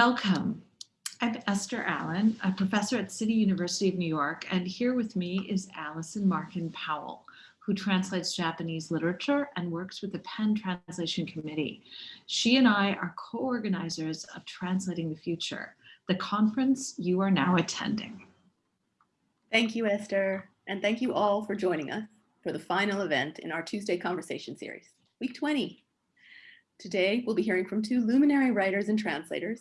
Welcome. I'm Esther Allen, a professor at City University of New York, and here with me is Allison Markin Powell, who translates Japanese literature and works with the PEN Translation Committee. She and I are co-organizers of Translating the Future, the conference you are now attending. Thank you, Esther, and thank you all for joining us for the final event in our Tuesday conversation series, week 20. Today, we'll be hearing from two luminary writers and translators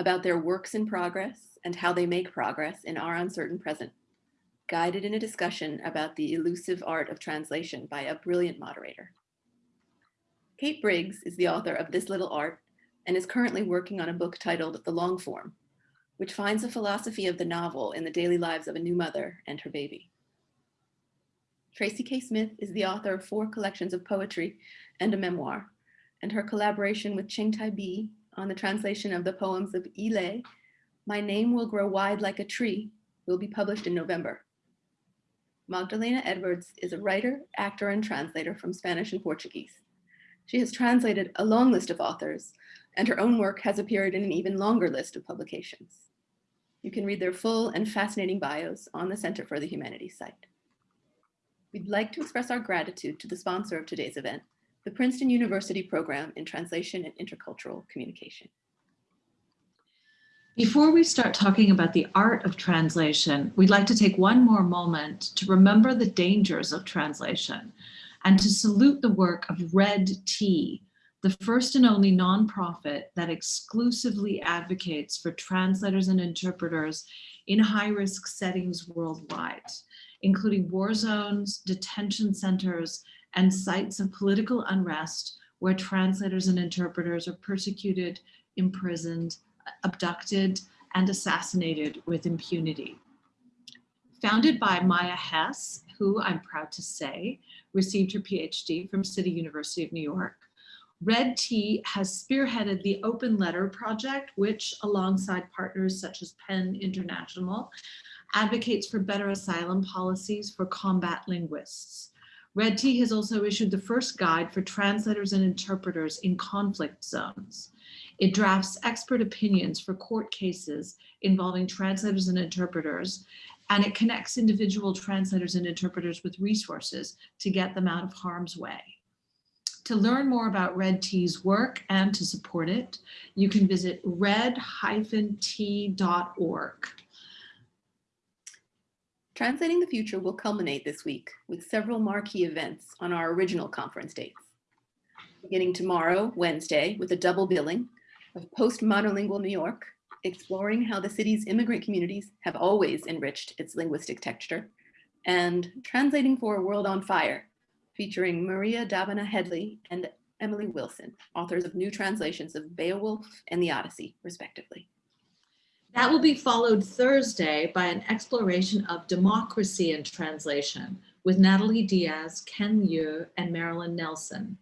about their works in progress and how they make progress in our uncertain present, guided in a discussion about the elusive art of translation by a brilliant moderator. Kate Briggs is the author of This Little Art and is currently working on a book titled The Long Form, which finds a philosophy of the novel in the daily lives of a new mother and her baby. Tracy K. Smith is the author of four collections of poetry and a memoir, and her collaboration with Changtai Bi on the translation of the poems of Yi Lei, My Name Will Grow Wide Like a Tree, will be published in November. Magdalena Edwards is a writer, actor, and translator from Spanish and Portuguese. She has translated a long list of authors, and her own work has appeared in an even longer list of publications. You can read their full and fascinating bios on the Center for the Humanities site. We'd like to express our gratitude to the sponsor of today's event, the Princeton University Program in Translation and Intercultural Communication. Before we start talking about the art of translation, we'd like to take one more moment to remember the dangers of translation and to salute the work of Red T, the first and only nonprofit that exclusively advocates for translators and interpreters in high-risk settings worldwide, including war zones, detention centers, and sites of political unrest where translators and interpreters are persecuted, imprisoned, abducted, and assassinated with impunity. Founded by Maya Hess, who I'm proud to say received her PhD from City University of New York, Red T has spearheaded the Open Letter Project, which alongside partners such as PEN International, advocates for better asylum policies for combat linguists. Red T has also issued the first guide for translators and interpreters in conflict zones. It drafts expert opinions for court cases involving translators and interpreters, and it connects individual translators and interpreters with resources to get them out of harm's way. To learn more about Red T's work and to support it, you can visit red-t.org. Translating the Future will culminate this week with several marquee events on our original conference dates. Beginning tomorrow, Wednesday, with a double billing of Post-Monolingual New York, exploring how the city's immigrant communities have always enriched its linguistic texture, and Translating for a World on Fire, featuring Maria Dahvana Headley and Emily Wilson, authors of new translations of Beowulf and the Odyssey, respectively. That will be followed Thursday by an exploration of democracy in translation with Natalie Diaz, Ken Liu, and Marilyn Nelson.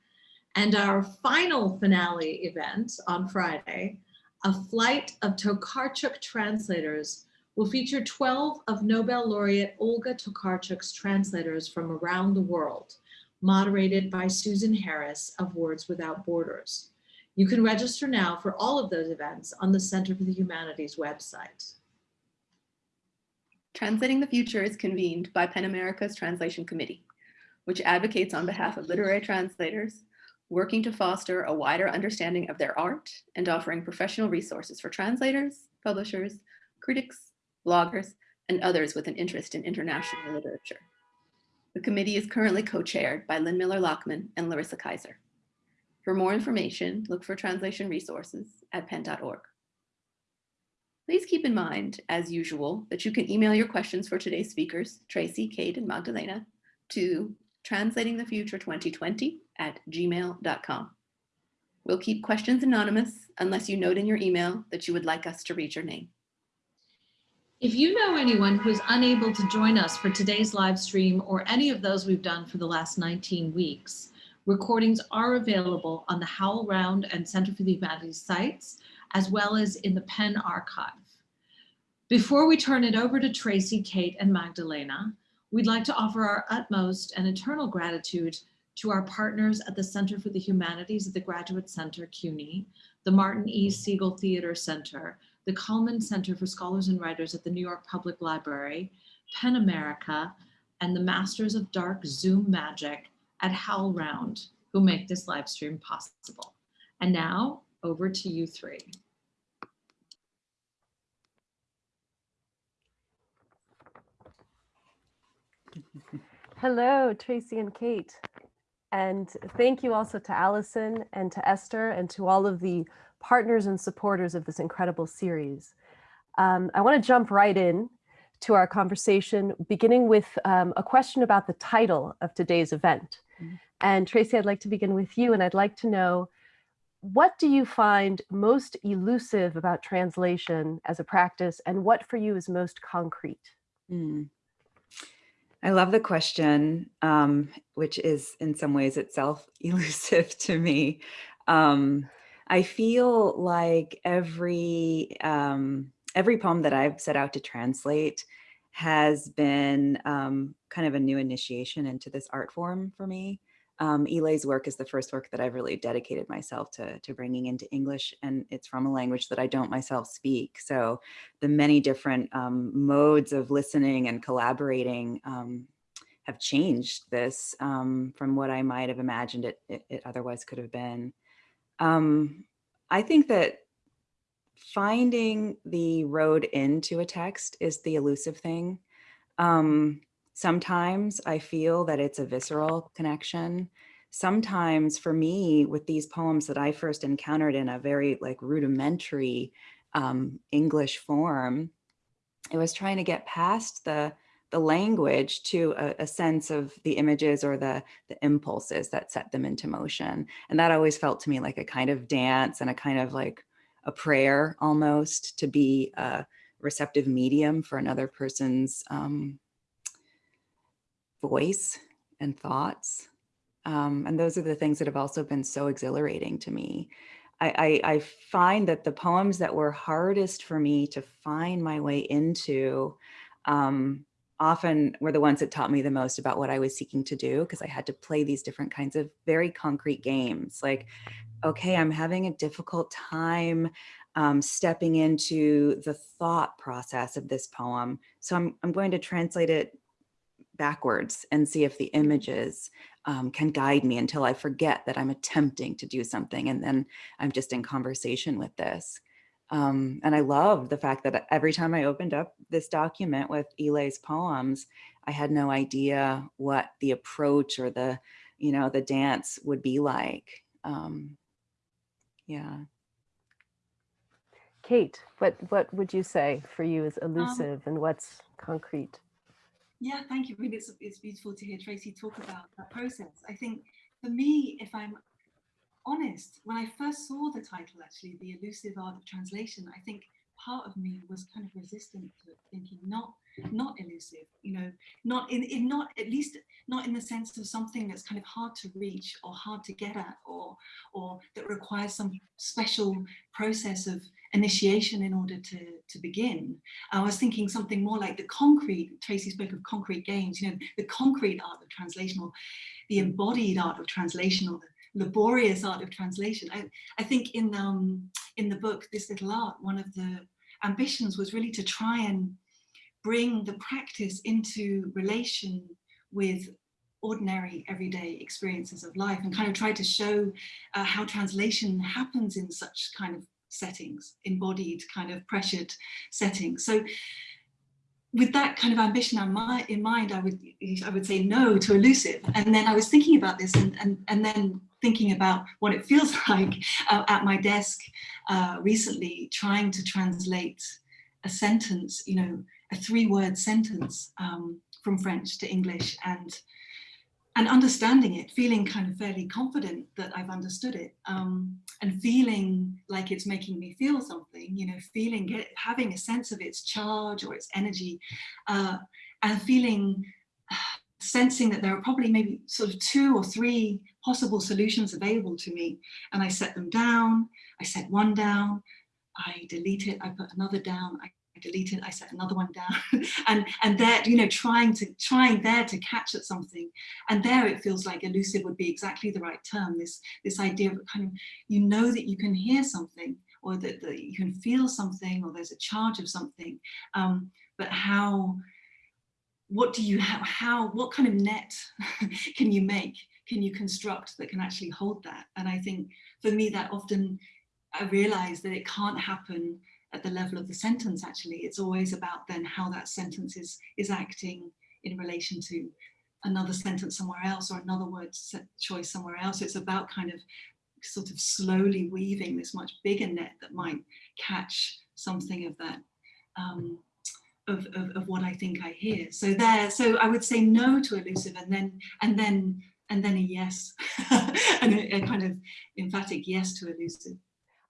And our final finale event on Friday, a flight of Tokarczuk translators will feature 12 of Nobel laureate Olga Tokarczuk's translators from around the world, moderated by Susan Harris of Words Without Borders. You can register now for all of those events on the Center for the Humanities website. Translating the Future is convened by PEN America's Translation Committee, which advocates on behalf of literary translators, working to foster a wider understanding of their art and offering professional resources for translators, publishers, critics, bloggers, and others with an interest in international literature. The committee is currently co-chaired by Lynn Miller-Lachmann and Larissa Kyzer. For more information, look for translation resources at pen.org. Please keep in mind, as usual, that you can email your questions for today's speakers, Tracy, Kate, and Magdalena, to translatingthefuture2020 at gmail.com. We'll keep questions anonymous unless you note in your email that you would like us to read your name. If you know anyone who is unable to join us for today's live stream or any of those we've done for the last 19 weeks, Recordings are available on the HowlRound and Center for the Humanities sites, as well as in the PEN archive. Before we turn it over to Tracy, Kate, and Magdalena, we'd like to offer our utmost and eternal gratitude to our partners at the Center for the Humanities at the Graduate Center, CUNY, the Martin E. Segal Theater Center, the Cullman Center for Scholars and Writers at the New York Public Library, PEN America, and the Masters of Dark Zoom Magic at HowlRound, who make this live stream possible. And now over to you three. Hello, Tracy and Kate. And thank you also to Allison and to Esther and to all of the partners and supporters of this incredible series. Um, I want to jump right in to our conversation, beginning with um, a question about the title of today's event. Mm -hmm. And Tracy, I'd like to begin with you, and I'd like to know, what do you find most elusive about translation as a practice, and what for you is most concrete? Mm. I love the question, um, which is in some ways itself elusive to me. Um, I feel like every um, every poem that I've set out to translate has been um, kind of a new initiation into this art form for me. Um, Yi Lei's work is the first work that I've really dedicated myself to, to bringing into English, and it's from a language that I don't myself speak. So the many different um, modes of listening and collaborating um, have changed this um, from what I might have imagined it, it, it otherwise could have been. Um, I think that finding the road into a text is the elusive thing. Um, sometimes I feel that it's a visceral connection. Sometimes for me, with these poems that I first encountered in a very like rudimentary um, English form, it was trying to get past the the language to a, a, sense of the images or the, the impulses that set them into motion. And that always felt to me like a kind of dance and a kind of like a prayer almost to be a receptive medium for another person's um, voice and thoughts. Um, and those are the things that have also been so exhilarating to me. I, I, I, find that the poems that were hardest for me to find my way into um, often were the ones that taught me the most about what I was seeking to do because I had to play these different kinds of very concrete games like, okay, I'm having a difficult time um, stepping into the thought process of this poem. So I'm, I'm going to translate it backwards and see if the images um, can guide me until I forget that I'm attempting to do something and then I'm just in conversation with this. Um, and I love the fact that every time I opened up this document with Yi Lei's poems, I had no idea what the approach or the, you know, the dance would be like. Um, yeah. Kate, what, what would you say for you is um elusive um, and what's concrete? Yeah, thank you. I mean, it's, it's beautiful to hear Tracy talk about that process. I think for me, if I'm honest, when I first saw the title, actually, The Elusive Art of Translation, I think part of me was kind of resistant to thinking not not elusive, you know, not in, in not at least not in the sense of something that's kind of hard to reach or hard to get at or or that requires some special process of initiation in order to to begin. I was thinking something more like the concrete, Tracy spoke of concrete games, you know, the concrete art of translation or the embodied art of translation or the laborious art of translation. I, I think in, um, in the book, This Little Art, one of the ambitions was really to try and bring the practice into relation with ordinary everyday experiences of life and kind of try to show uh, how translation happens in such kind of settings, embodied kind of pressured settings. So with that kind of ambition in mind, I would I would say no to elusive. And then I was thinking about this and, and, and then thinking about what it feels like uh, at my desk uh, recently, trying to translate a sentence, you know, a three word sentence um, from French to English and and understanding it, feeling kind of fairly confident that I've understood it um, and feeling like it's making me feel something, you know, feeling, it, having a sense of its charge or its energy uh, and feeling sensing that there are probably maybe sort of two or three possible solutions available to me. And I set them down, I set one down, I delete it, I put another down, I delete it, I set another one down. and and there, you know, trying to trying there to catch at something. And there it feels like elusive would be exactly the right term. This this idea of kind of you know that you can hear something or that, that you can feel something or there's a charge of something. Um, but how what do you have how what kind of net can you make can you construct that can actually hold that and i think for me that often i realize that it can't happen at the level of the sentence actually it's always about then how that sentence is is acting in relation to another sentence somewhere else or another word choice somewhere else it's about kind of sort of slowly weaving this much bigger net that might catch something of that um, of, of, of what I think I hear. So there, so I would say no to elusive and then, and then, and then a yes, and a, a, kind of emphatic yes to elusive.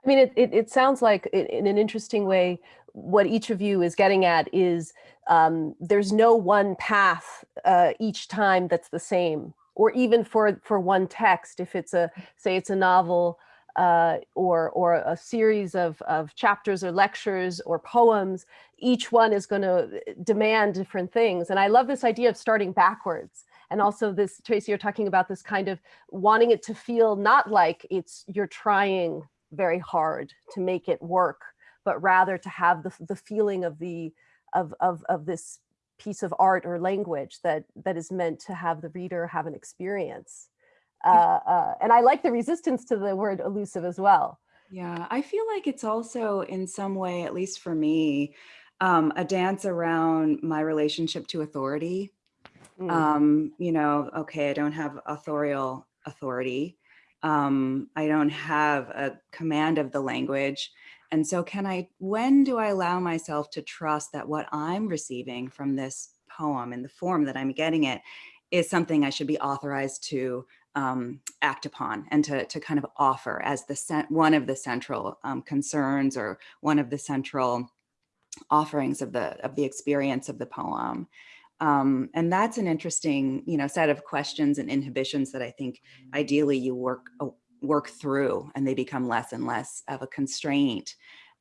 I mean, it, it, it sounds like in an interesting way, what each of you is getting at is um, there's no one path uh, each time that's the same, or even for, for one text, if it's a, say it's a novel, uh, or, or a series of, of chapters or lectures or poems, each one is going to demand different things. And I love this idea of starting backwards. And also this, Tracy, you're talking about this kind of wanting it to feel not like it's you're trying very hard to make it work, but rather to have the, the feeling of the of, of, of this piece of art or language that that is meant to have the reader have an experience. Uh, uh, and I like the resistance to the word elusive as well. Yeah, I feel like it's also in some way, at least for me, um, a dance around my relationship to authority. Mm. Um, you know, okay, I don't have authorial authority. Um, I don't have a command of the language. And so can I, when do I allow myself to trust that what I'm receiving from this poem in the form that I'm getting it is something I should be authorized to um, act upon and to, to kind of offer as the one of the central um, concerns or one of the central offerings of the of the experience of the poem. Um, and that's an interesting, you know, set of questions and inhibitions that I think ideally you work uh, work through and they become less and less of a constraint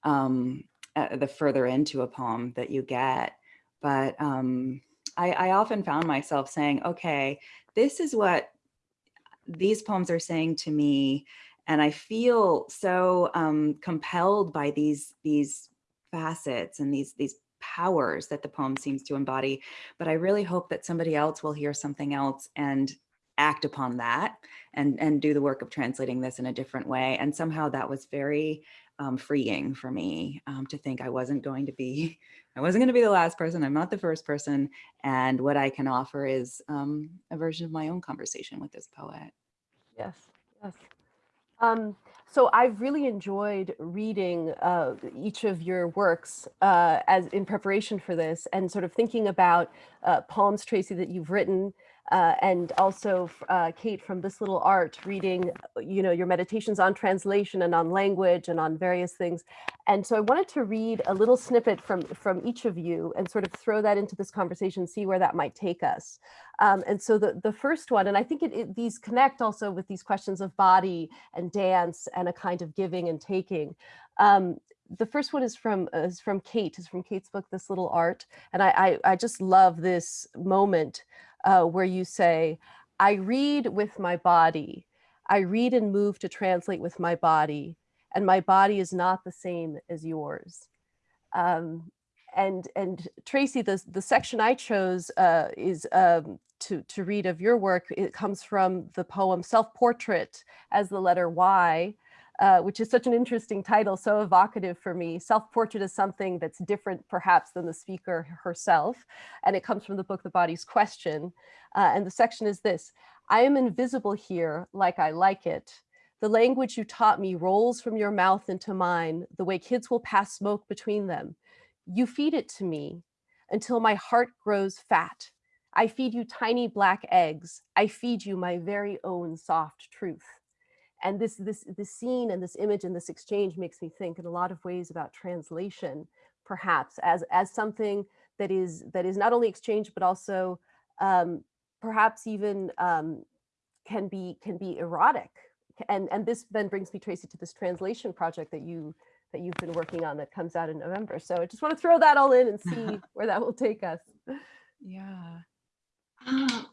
um, uh, the further into a poem that you get. But um, I, I often found myself saying, okay, this is what these poems are saying to me, and I feel so um, compelled by these these facets and these these powers that the poem seems to embody. But I really hope that somebody else will hear something else and act upon that and and do the work of translating this in a different way. And somehow that was very um, freeing for me um, to think I wasn't going to be, I wasn't going to be the last person. I'm not the first person. And what I can offer is um, a version of my own conversation with this poet. Yes, yes. Um, so I've really enjoyed reading uh, each of your works uh, as in preparation for this and sort of thinking about uh, poems, Tracy, that you've written uh, and also uh, Kate from This Little Art reading, you know, your meditations on translation and on language and on various things. And so I wanted to read a little snippet from, from each of you and sort of throw that into this conversation, see where that might take us. Um, and so the, the first one, and I think it, it, these connect also with these questions of body and dance and a kind of giving and taking. Um, the first one is from uh, is from Kate, is from Kate's book, This Little Art. And I, I, I just love this moment uh, where you say, I read with my body. I read and move to translate with my body, and my body is not the same as yours. Um, and and Tracy, the, the section I chose uh, is um, to, to read of your work. It comes from the poem Self-Portrait as the letter Y uh, which is such an interesting title, so evocative for me. Self-portrait is something that's different perhaps than the speaker herself. And it comes from the book, The Body's Question. Uh, and the section is this, I am invisible here like I like it. The language you taught me rolls from your mouth into mine, the way kids will pass smoke between them. You feed it to me until my heart grows fat. I feed you tiny black eggs. I feed you my very own soft truth and this this this scene and this image and this exchange makes me think in a lot of ways about translation perhaps as as something that is that is not only exchange but also um, perhaps even um, can be can be erotic and and this then brings me tracy to this translation project that you that you've been working on that comes out in November. So I just want to throw that all in and see where that will take us. Yeah. Ah,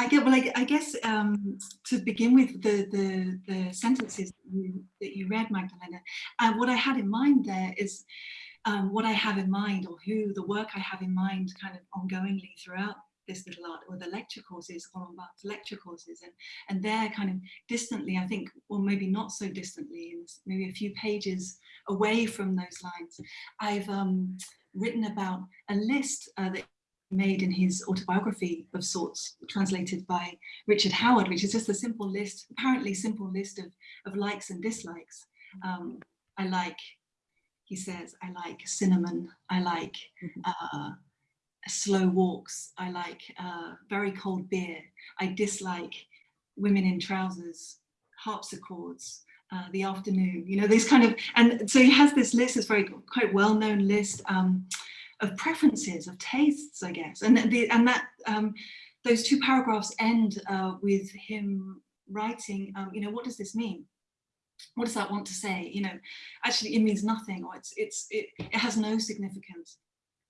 I get well. I, I guess um, to begin with, the the, the sentences that you, that you read, Magdalena, uh, what I had in mind there is um, what I have in mind, or who the work I have in mind, kind of ongoingly throughout this little art, or the lecture courses, Roland Barthes lecture courses, and and they're kind of distantly, I think, or maybe not so distantly, and maybe a few pages away from those lines. I've um, written about a list uh, that made in his autobiography of sorts, translated by Richard Howard, which is just a simple list, apparently simple list of, of likes and dislikes. Um, I like, he says, I like cinnamon, I like uh, slow walks, I like uh, very cold beer, I dislike women in trousers, harpsichords, uh, the afternoon, you know, these kind of, and so he has this list, this very quite well-known list, um, of preferences, of tastes, I guess. And, the, and that um, those two paragraphs end uh, with him writing, um, you know, what does this mean? What does that want to say? You know, actually it means nothing or it's, it's, it, it has no significance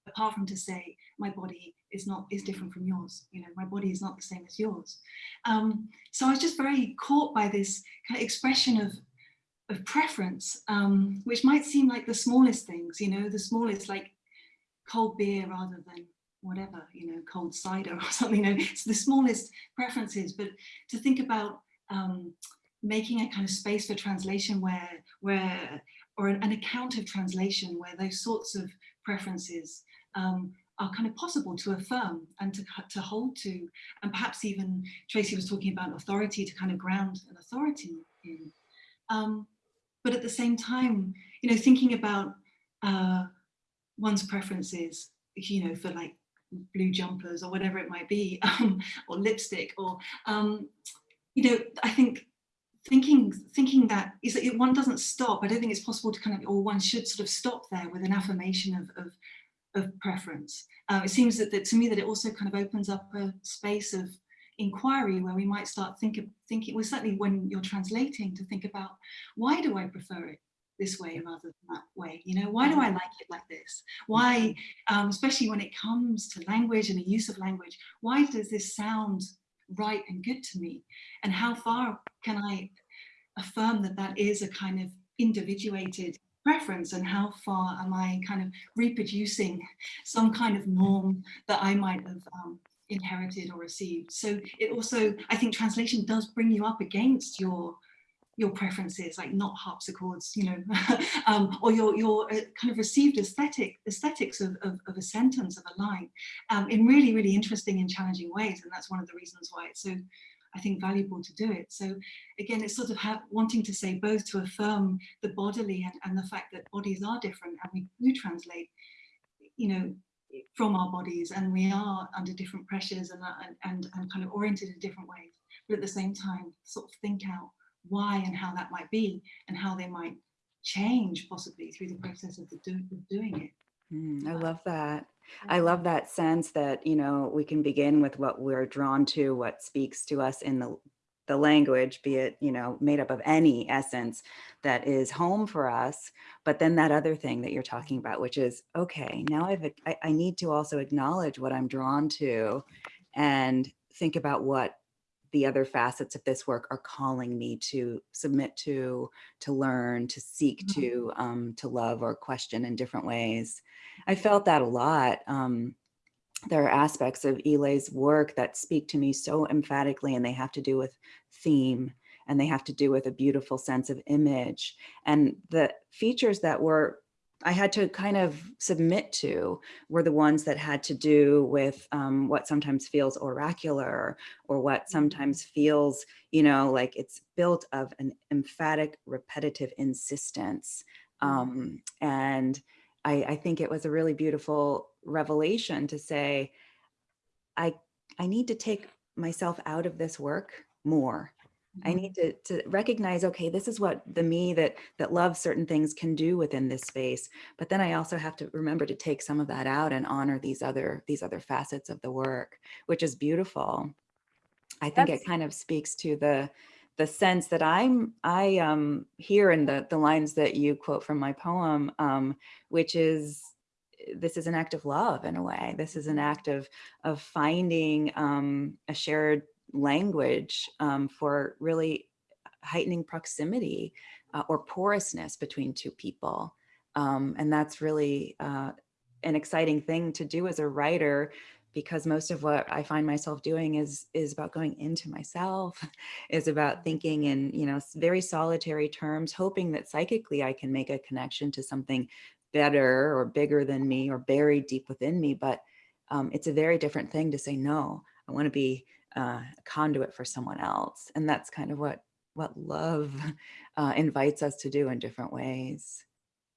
apart from to say my body is not is different from yours you know my body is not the same as yours um, so i was just very caught by this kind of expression of of preference um, which might seem like the smallest things you know the smallest like cold beer rather than whatever, you know, cold cider or something, you know, it's the smallest preferences, but to think about um, making a kind of space for translation where, where, or an, an account of translation where those sorts of preferences um, are kind of possible to affirm and to, to hold to, and perhaps even Tracy was talking about authority to kind of ground an authority in. Um, but at the same time, you know, thinking about uh, one's preferences, you know, for like blue jumpers or whatever it might be, um, or lipstick, or um, you know, I think thinking thinking that is that one doesn't stop. I don't think it's possible to kind of, or one should sort of stop there with an affirmation of of, of preference. Uh, it seems that, that to me that it also kind of opens up a space of inquiry where we might start think of, thinking, well, certainly when you're translating to think about why do I prefer it? This way rather than that way you know? Why do i like it like this? Why um, especially when it comes to language and the use of language why does this sound right and good to me? And how far can i affirm that that is a kind of individuated preference? And how far am i kind of reproducing some kind of norm that i might have um, inherited or received? So it also i think translation does bring you up against your your preferences, like not harpsichords, you know, um, or your, your uh, kind of received aesthetic aesthetics of, of, of, a sentence, of a line, um, in really, really interesting and challenging ways. And that's one of the reasons why it's so, I think, valuable to do it. So again, it's sort of wanting to say both to affirm the bodily and, and the fact that bodies are different and we do translate, you know, from our bodies and we are under different pressures and, and, and, and kind of oriented in different ways. But at the same time, sort of think out why and how that might be and how they might change possibly through the process of, the do, of doing it. Mm, I love that. I love that sense that, you know, we can begin with what we're drawn to, what speaks to us in the, the language, be it, you know, made up of any essence that is home for us. But then that other thing that you're talking about, which is, okay, now I've, I, I need to also acknowledge what I'm drawn to and think about what the other facets of this work are calling me to submit to, to learn, to seek Mhm. to, um, to love or question in different ways. I felt that a lot. Um, there are aspects of Yi Lei's work that speak to me so emphatically and they have to do with theme and they have to do with a beautiful sense of image. And the features that were I had to kind of submit to were the ones that had to do with um, what sometimes feels oracular or what sometimes feels, you know, like it's built of an emphatic, repetitive insistence. Um, and I, I think it was a really beautiful revelation to say, I, I need to take myself out of this work more I need to, to recognize, okay, this is what the me that that loves certain things can do within this space. But then I also have to remember to take some of that out and honor these other these other facets of the work, which is beautiful. I think That's- it kind of speaks to the the sense that I'm, I um, hear in the, the lines that you quote from my poem, um, which is, this is an act of love in a way. This is an act of, of finding um, a shared language um, for really heightening proximity uh, or porousness between two people. Um, and that's really uh, an exciting thing to do as a writer because most of what I find myself doing is is about going into myself, is about thinking in you know very solitary terms, hoping that psychically I can make a connection to something better or bigger than me or buried deep within me. But um, it's a very different thing to say no. I want to be uh, a conduit for someone else, and that's kind of what what love uh, invites us to do in different ways.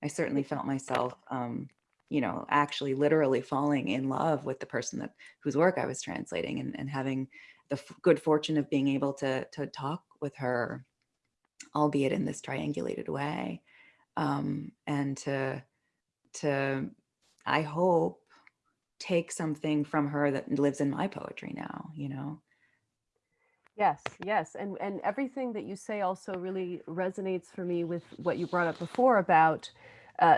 I certainly felt myself um, you know, actually literally falling in love with the person that whose work I was translating and, and having the good fortune of being able to, to talk with her, albeit in this triangulated way. Um, and to, to, I hope, take something from her that lives in my poetry now, you know? Yes, yes. And, and everything that you say also really resonates for me with what you brought up before about uh,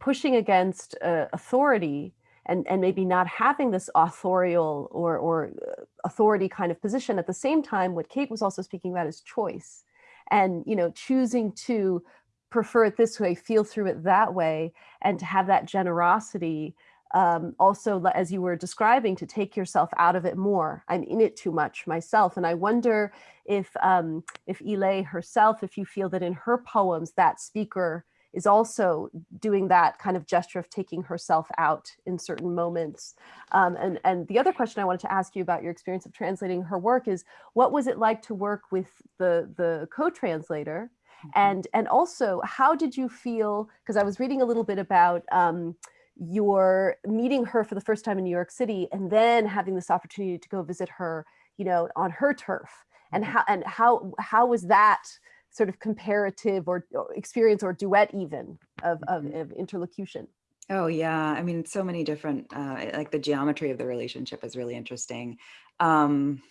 pushing against uh, authority and, and maybe not having this authorial or, or uh, authority kind of position. At the same time, what Kate was also speaking about is choice and, you know, choosing to prefer it this way, feel through it that way, and to have that generosity um, also, as you were describing, to take yourself out of it more. I'm in it too much myself. And I wonder if, um, if Yi Lei herself, if you feel that in her poems, that speaker is also doing that kind of gesture of taking herself out in certain moments. Um, and, and the other question I wanted to ask you about your experience of translating her work is, what was it like to work with the, the co-translator? Mm -hmm. And, and also, how did you feel, because I was reading a little bit about um, your meeting her for the first time in New York City and then having this opportunity to go visit her, you know, on her turf. And Mm-hmm. how, and how, how was that sort of comparative or, or experience or duet even of, of, Mhm. of interlocution. Oh yeah, I mean, so many different, uh, like the geometry of the relationship is really interesting. Um,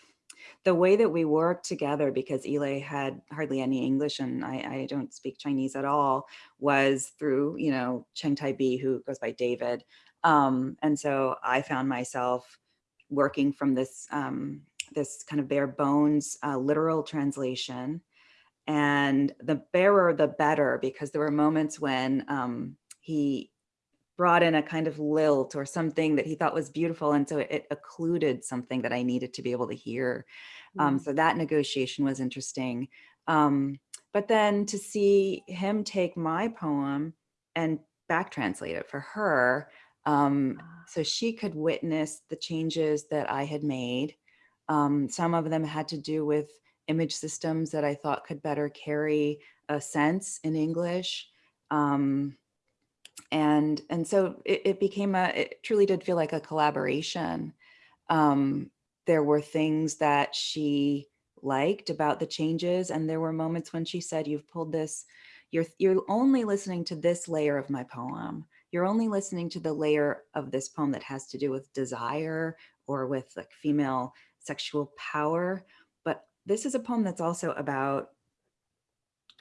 the way that we worked together, because Yi Lei had hardly any English and I, I don't speak Chinese at all, was through, you know, Changtai Bi, who goes by David. Um, and so I found myself working from this, um, this kind of bare bones uh, literal translation and the barer the better because there were moments when um, he brought in a kind of lilt or something that he thought was beautiful and so it, it occluded something that I needed to be able to hear. Um, Mm. so that negotiation was interesting. Um, but then to see him take my poem and back translate it for her um, Ah. so she could witness the changes that I had made. Um, some of them had to do with image systems that I thought could better carry a sense in English. Um, and, and so it, it became a, it truly did feel like a collaboration. Um, there were things that she liked about the changes and there were moments when she said, you've pulled this, you're, you're only listening to this layer of my poem. You're only listening to the layer of this poem that has to do with desire or with like female sexual power. But this is a poem that's also about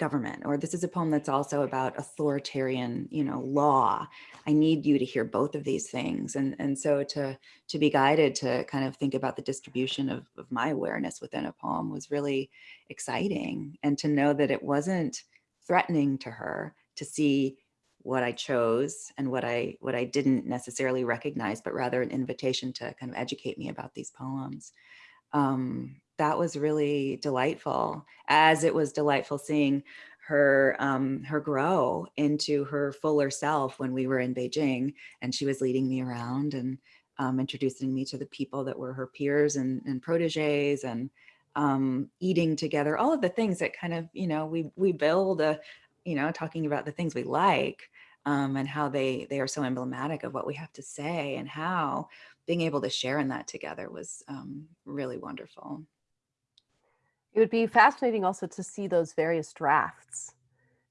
government, or this is a poem that's also about authoritarian, you know, law. I need you to hear both of these things. And, and so to, to be guided to kind of think about the distribution of, of my awareness within a poem was really exciting. And to know that it wasn't threatening to her to see what I chose and what I what I didn't necessarily recognize, but rather an invitation to kind of educate me about these poems. Um, that was really delightful, as it was delightful seeing her um, her grow into her fuller self when we were in Beijing and she was leading me around and um, introducing me to the people that were her peers and, and proteges and um, eating together, all of the things that kind of, you know, we, we build a, you know, talking about the things we like um, and how they, they are so emblematic of what we have to say and how being able to share in that together was um, really wonderful. It would be fascinating also to see those various drafts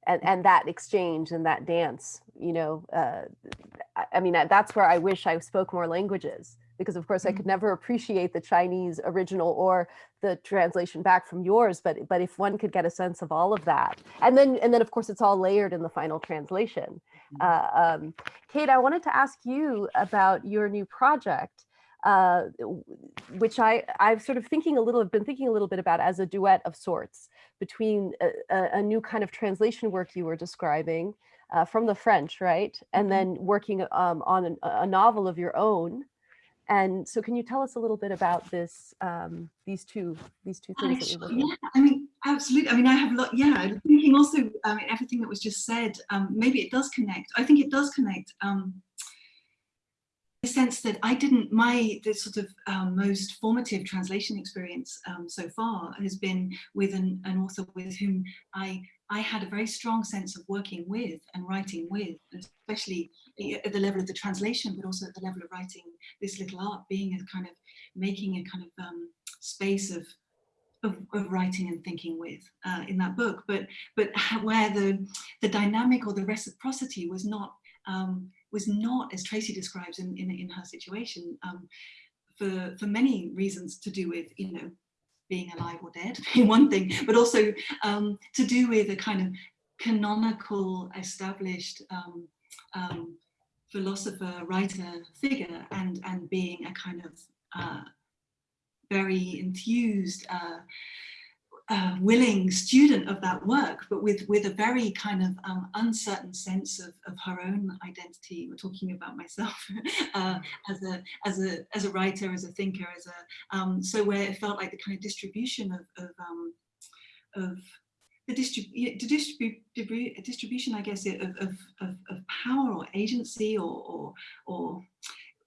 and and that exchange and that dance you know uh, I, mean that's where i wish i spoke more languages because of course i could never appreciate the chinese original or the translation back from yours but but if one could get a sense of all of that and then and then of course it's all layered in the final translation. Uh, um, kate i wanted to ask you about your new project uh, which I I've sort of thinking a little, have been thinking a little bit about as a duet of sorts between a, a, new kind of translation work you were describing uh, from the French, right, and Mhm. then working um, on an, a novel of your own. And so, can you tell us a little bit about this? Um, these two, these two things that you're working. on? yeah, I mean, absolutely. I mean, I have a lot. Yeah, I'm thinking also, I mean, everything that was just said. Um, maybe it does connect. I think it does connect. Um, sense that I didn't. My the sort of um, most formative translation experience um, so far has been with an, an author with whom I I had a very strong sense of working with and writing with, especially at the level of the translation, but also at the level of writing this little art, being a kind of making a kind of um, space of of, of writing and thinking with uh, in that book, but but where the the dynamic or the reciprocity was not um, was not as Tracy describes in in, in her situation um, for for many reasons to do with you know being alive or dead being one thing, but also um, to do with a kind of canonical established um, um, philosopher writer figure and and being a kind of uh, very enthused, uh, uh, willing student of that work, but with, with a very kind of um, uncertain sense of, of her own identity. We're talking about myself uh, as, a, as, a, as a writer, as a thinker, as a, um, so where it felt like the kind of distribution of, of, um, of the distrib- the distribu- distribution, I guess, of, of, of, of power or agency or, or, or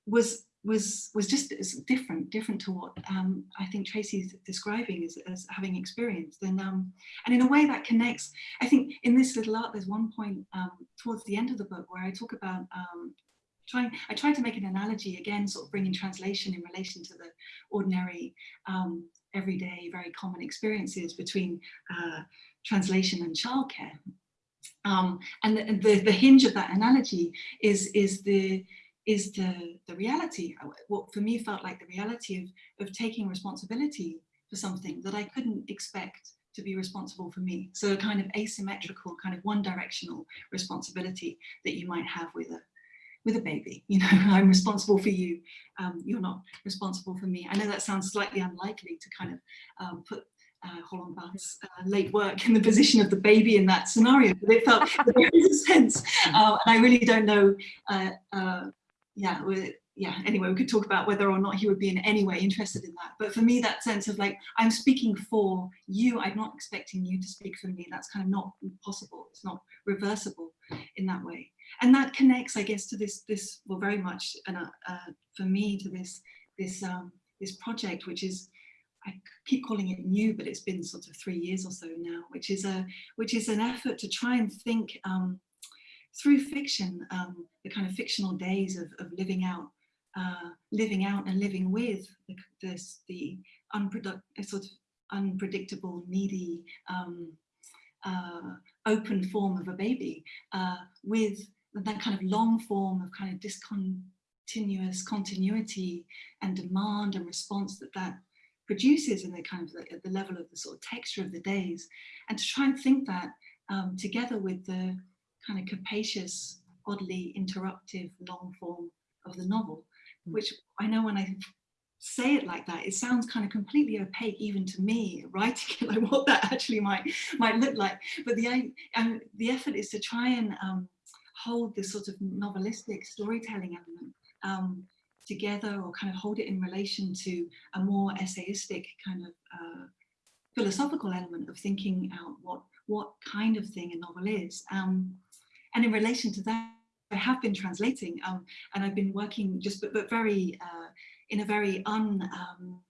was was was just different different to what um, I think Tracy's describing as, as having experienced. And um, and in a way that connects I think in this little art there's one point um, towards the end of the book where I talk about um, trying I try to make an analogy again sort of bringing translation in relation to the ordinary um, everyday very common experiences between uh, translation and childcare. Um, and the, the, the hinge of that analogy is is the is the, the reality, what for me felt like the reality of, of taking responsibility for something that I couldn't expect to be responsible for me. So a kind of asymmetrical, kind of one directional responsibility that you might have with a with a baby, you know, I'm responsible for you, um, you're not responsible for me. I know that sounds slightly unlikely to kind of um, put uh, uh, late work in the position of the baby in that scenario, but it felt there is a sense, uh, and I really don't know uh, uh, yeah, we, yeah, anyway, we could talk about whether or not he would be in any way interested in that. But for me, that sense of like, I'm speaking for you, I'm not expecting you to speak for me. That's kind of not possible. It's not reversible in that way. And that connects, I guess, to this, this well, very much, and uh, uh, for me, to this, this, um, this project, which is, I keep calling it new, but it's been sort of three years or so now, which is a, which is an effort to try and think um, through fiction, um, the kind of fictional days of, of living out, uh, living out and living with the, this, the sort of unpredictable, needy, um, uh, open form of a baby, uh, with that kind of long form of kind of discontinuous continuity and demand and response that that produces in the kind of the, at the level of the sort of texture of the days, and to try and think that um, together with the kind of capacious, oddly interruptive long form of the novel, which I know when I say it like that, it sounds kind of completely opaque even to me writing it, like what that actually might might look like. But the um, the effort is to try and um, hold this sort of novelistic storytelling element um, together, or kind of hold it in relation to a more essayistic kind of uh, philosophical element of thinking out what what kind of thing a novel is. Um, and in relation to that, I have been translating um, and I've been working just, but, but very, uh, in a very un, um,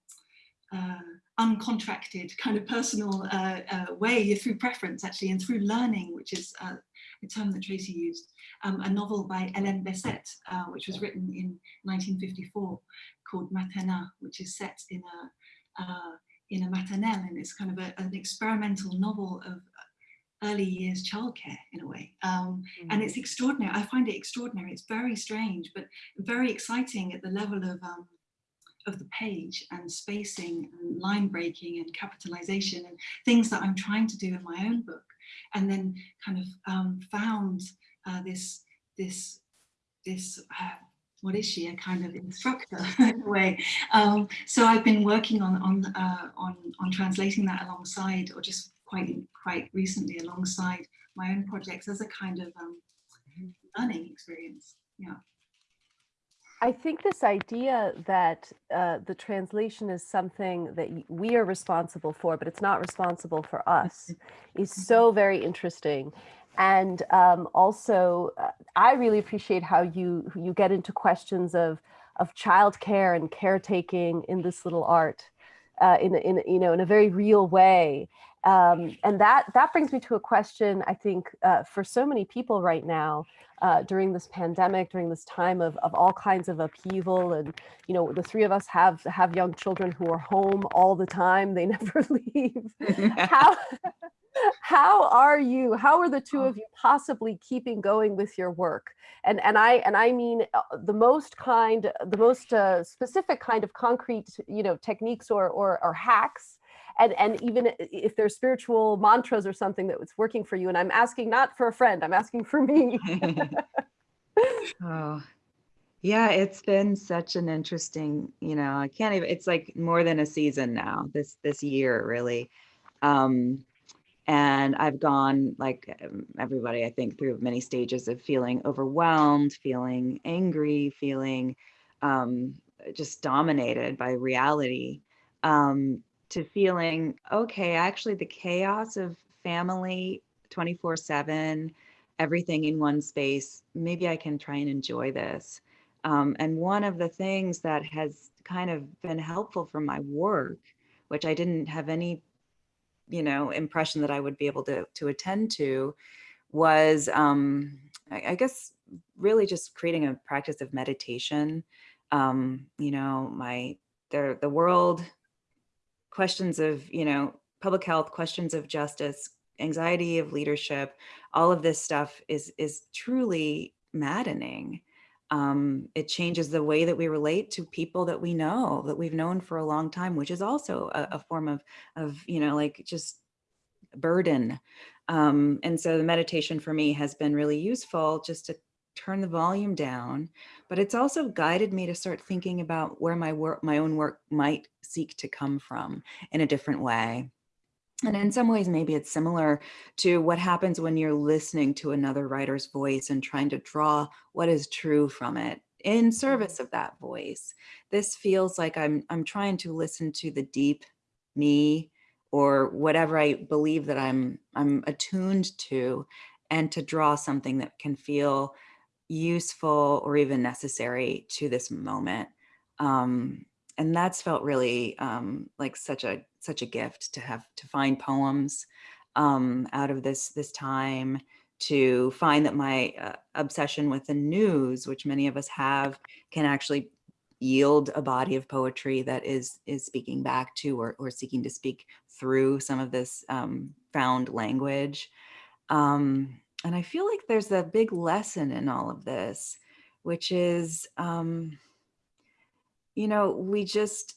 uh, uncontracted kind of personal uh, uh, way through preference actually and through learning, which is uh, a term that Tracy used, um, a novel by Hélène Bessette, uh, which was written in 1954 called MaternA, which is set in a, in a maternelle and it's kind of a, an experimental novel of early years childcare in a way. Um, and it's extraordinary. I find it extraordinary. It's very strange, but very exciting at the level of um, of the page and spacing and line breaking and capitalization and things that I'm trying to do in my own book. And then kind of um, found uh, this this this uh, what is she a kind of instructor in a way um, so I've been working on on uh, on on translating that alongside or just quite quite recently alongside my own projects as a kind of um, learning experience yeah I think this idea that uh, the translation is something that we are responsible for, but it's not responsible for us, is so very interesting. And um, also, uh, I really appreciate how you you get into questions of of childcare and caretaking in this little art, uh, in in you know in a very real way. Um, and that that brings me to a question I think uh, for so many people right now uh, during this pandemic, during this time of, of all kinds of upheaval. And, you know, the three of us have have young children who are home all the time. They never leave. How, how are you? How are the two of you possibly keeping going with your work? And, and I and I mean uh, the most kind, the most uh, specific kind of concrete, you know, techniques or, or, or hacks and and even if there's spiritual mantras or something that was working for you and i'm asking not for a friend i'm asking for me oh, yeah, it's been such an interesting, you know, I can't even, it's like more than a season now, this this year really. Um, and I've gone like um, everybody, I think, through many stages of feeling overwhelmed, feeling angry, feeling um, just dominated by reality, um, to feeling, okay, actually the chaos of family 24 7 everything in one space, maybe I can try and enjoy this. Um, and one of the things that has kind of been helpful for my work, which I didn't have any, you know, impression that I would be able to to attend to, was um, I, I guess really just creating a practice of meditation. Um, you know, my the the world questions of you know public health, questions of justice, anxiety of leadership, all of this stuff is is truly maddening. Um, it changes the way that we relate to people that we know, that we've known for a long time, which is also a, a form of of you know like just burden. Um, and so the meditation for me has been really useful just to turn the volume down, but it's also guided me to start thinking about where my work, my own work might seek to come from in a different way. And in some ways, maybe it's similar to what happens when you're listening to another writer's voice and trying to draw what is true from it in service mm-hmm. of that voice. This feels like I'm, I'm trying to listen to the deep me or whatever I believe that I'm, I'm attuned to and to draw something that can feel useful or even necessary to this moment. Um, and that's felt really um, like such a such a gift to have to find poems um, out of this this time to find that my uh, obsession with the news which many of us have can actually yield a body of poetry that is is speaking back to or, or seeking to speak through some of this um, found language um, and i feel like there's a big lesson in all of this which is um, you know we just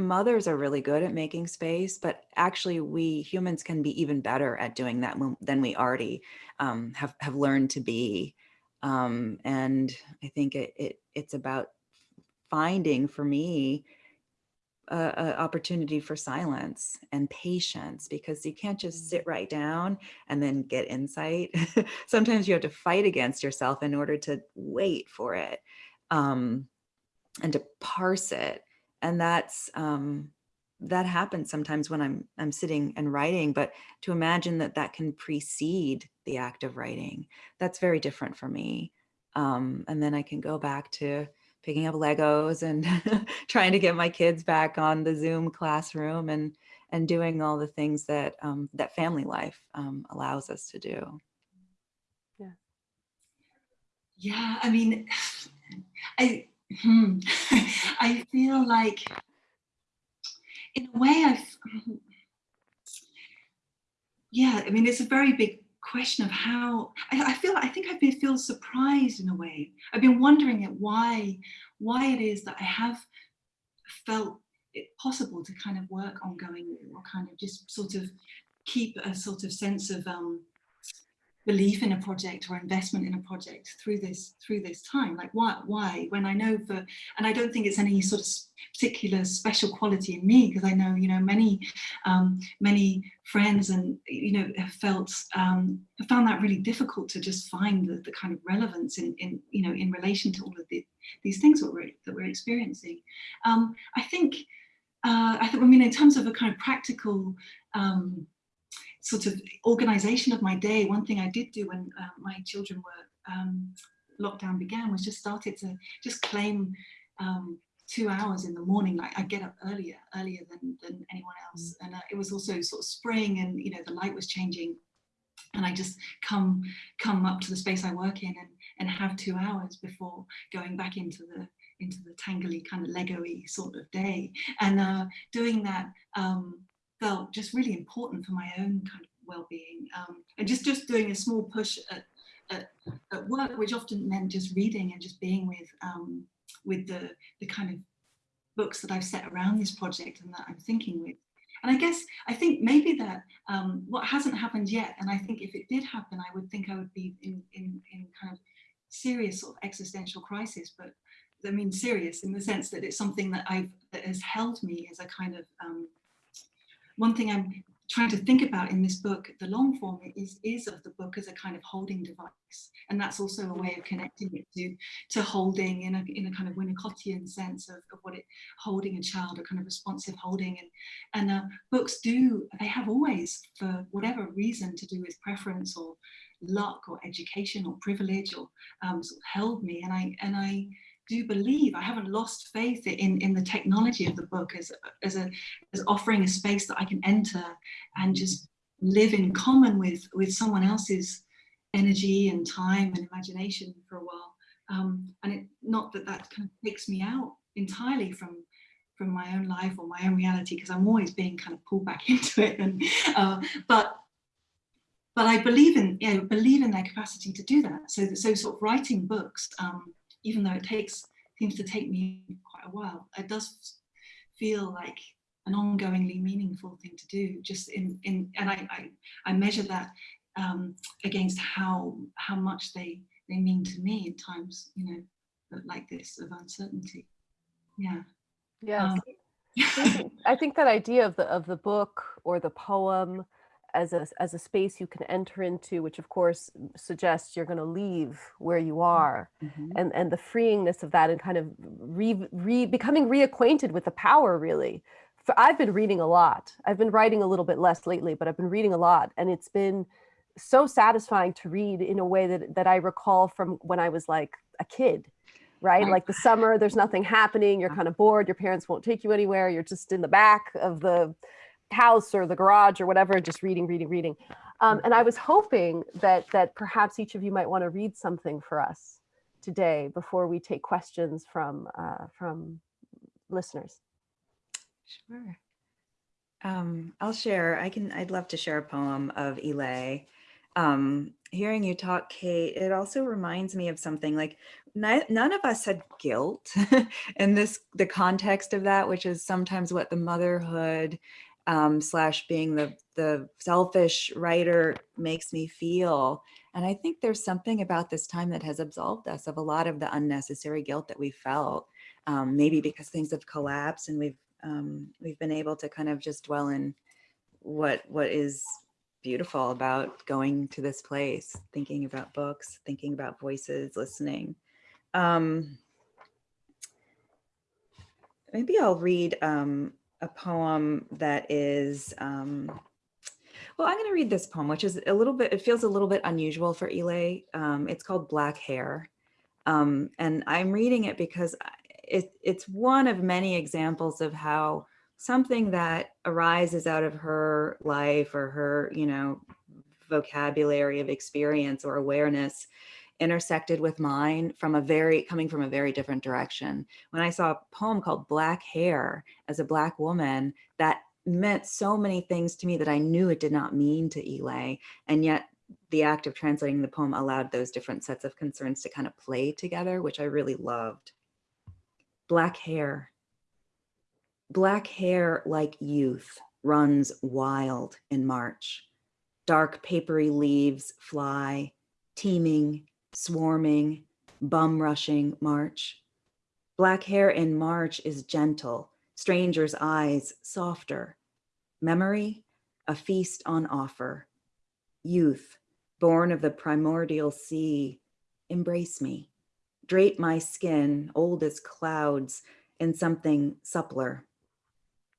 mothers are really good at making space, but actually we humans can be even better at doing that than we already um, have, have learned to be. Um, and I think it, it it's about finding for me a, a opportunity for silence and patience because you can't just sit right down and then get insight. Sometimes you have to fight against yourself in order to wait for it um, and to parse it and that's um, that happens sometimes when I'm I'm sitting and writing. But to imagine that that can precede the act of writing, that's very different for me. Um, and then I can go back to picking up Legos and trying to get my kids back on the Zoom classroom and and doing all the things that um, that family life um, allows us to do. yeah Yeah, i mean i hmm, i feel like in a way i've yeah, I mean, it's a very big question of how I, I feel. I think I've been feel surprised in a way. I've been wondering at why why it is that I have felt it possible to kind of work ongoingly or kind of just sort of keep a sort of sense of um, belief in a project or investment in a project through this through this time? Like why why? When i know for and i don't think it's any sort of particular special quality in me because i know you know many um many friends and you know have felt um have found that really difficult to just find the, the kind of relevance in in you know in relation to all of the, these things that we're that we're experiencing. Um i think uh i think i mean in terms of a kind of practical um sort of organization of my day, one thing I did do when uh, my children were um, lockdown began was just started to just claim um, two hours in the morning. Like I get up earlier, earlier than, than anyone else. And uh, it was also sort of spring and, you know, the light was changing. And I just come come up to the space I work in and, and have two hours before going back into the into the tangly kind of Lego-y sort of day. And uh, doing that um, felt just really important for my own kind of well-being um, and just just doing a small push at, at, at, work which often meant just reading and just being with um, with the the kind of books that I've set around this project and that I'm thinking with. And I guess I think maybe that um, what hasn't happened yet and I think if it did happen I would think I would be in in, in kind of serious sort of existential crisis but I mean serious in the sense that it's something that I've that has held me as a kind of um, one thing I'm trying to think about in this book, the long form is, is of the book as a kind of holding device. And that's also a way of connecting it to, to holding in a, in a kind of Winnicottian sense of, of what it, holding a child, a kind of responsive holding. And, and uh, books do, they have always, for whatever reason to do with preference or luck or education or privilege or um, sort of held me. And I, and I, do believe, I haven't lost faith in, in the technology of the book as, as, a, as offering a space that I can enter and just live in common with, with someone else's energy and time and imagination for a while. Um, and it, not that that kind of takes me out entirely from from my own life or my own reality because I'm always being kind of pulled back into it. And uh, but but I believe in you know, believe in their capacity to do that. So that so sort of writing books um, even though it takes seems to take me quite a while, it does feel like an ongoingly meaningful thing to do. Just in in and I I, I measure that um, against how how much they they mean to me in times you know like this of uncertainty. Yeah. Yeah. Um, I think that idea of the of the book or the poem as a as a space you can enter into, which of course suggests you're going to leave where you are, Mhm. and and the freeingness of that, and kind of re, re becoming reacquainted with the power. Really, For, I've been reading a lot. I've been writing a little bit less lately, but I've been reading a lot, and it's been so satisfying to read in a way that that I recall from when I was like a kid. Right. Like the summer, there's nothing happening. You're kind of bored. Your parents won't take you anywhere. You're just in the back of the house or the garage or whatever, just reading, reading, reading. Um, and I was hoping that that perhaps each of you might want to read something for us today before we take questions from uh, from listeners. Sure. Um, I'll share. I can. I'd love to share a poem of Yi Lei. Um, hearing you talk, Kate, it also reminds me of something like none of us had guilt in this the context of that, which is sometimes what the motherhood um, slash being the the selfish writer makes me feel. And I think there's something about this time that has absolved us of a lot of the unnecessary guilt that we felt. Um, maybe because things have collapsed and we've um, we've been able to kind of just dwell in what what is beautiful about going to this place, thinking about books, thinking about voices, listening. Um, maybe I'll read um, a poem that is, um, well, I'm going to read this poem, which is a little bit, it feels a little bit unusual for Yi Lei. Um, it's called Black Hair. Um, and I'm reading it because it, it's one of many examples of how something that arises out of her life or her, you know, vocabulary of experience or awareness intersected with mine from a very coming from a very different direction. When I saw a poem called Black Hair as a black woman, that meant so many things to me that I knew it did not mean to Yi Lei. And yet the act of translating the poem allowed those different sets of concerns to kind of play together, which I really loved. Black hair. Black hair like youth runs wild in March. Dark papery leaves fly, teeming, swarming, bum rushing March. Black hair in March is gentle, strangers' eyes softer. Memory, a feast on offer. Youth, born of the primordial sea, embrace me. Drape my skin, old as clouds, in something suppler.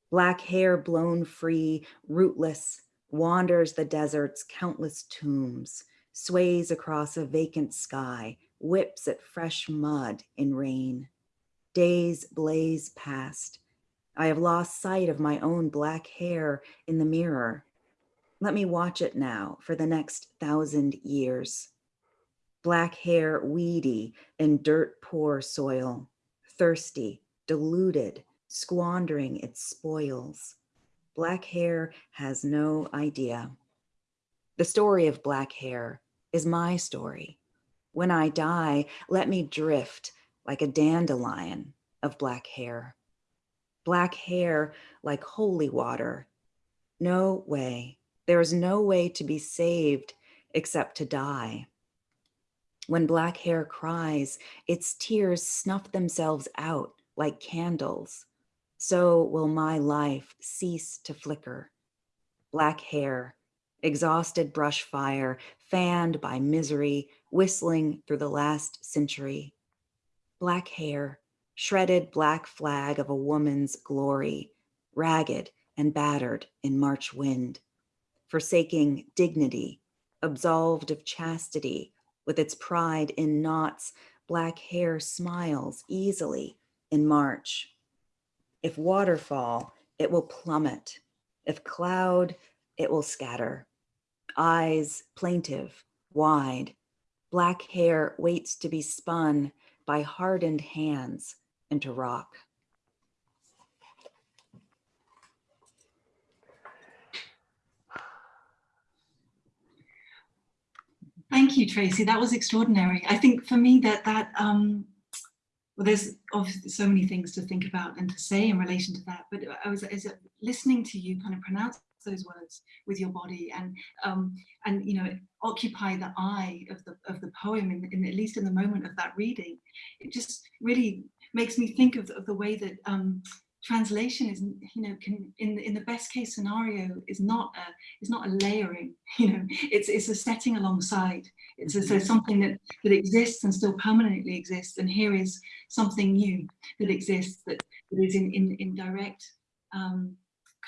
Black hair blown free, rootless, wanders the desert's countless tombs, sways across a vacant sky, whips at fresh mud in rain. Days blaze past. I have lost sight of my own black hair in the mirror. Let me watch it now for the next thousand years. Black hair weedy in dirt poor soil, thirsty, deluded, squandering its spoils. Black hair has no idea. The story of black hair is my story. When I die, let me drift like a dandelion of black hair. Black hair like holy water. No way. There is no way to be saved except to die. When black hair cries, its tears snuff themselves out like candles. So will my life cease to flicker. Black hair, exhausted brush fire, fanned by misery, whistling through the last century. Black hair, shredded black flag of a woman's glory, ragged and battered in March wind, forsaking dignity, absolved of chastity, with its pride in knots, black hair smiles easily in March. If waterfall, it will plummet. If cloud, it will scatter. Eyes plaintive, wide. Black hair waits to be spun by hardened hands into rock. Thank you, Tracy. That was extraordinary. I think for me that that um, well, there's obviously so many things to think about and to say in relation to that. But I was as listening to you kind of pronounce those words with your body and um, and you know occupy the eye of the of the poem in, in at least in the moment of that reading. It just really makes me think of, of the way that um, translation is you know can in in the best case scenario is not a is not a layering you know it's it's a setting alongside it's a, so mm-hmm. something that that exists and still permanently exists and here is something new that exists that, that is in in, in direct um,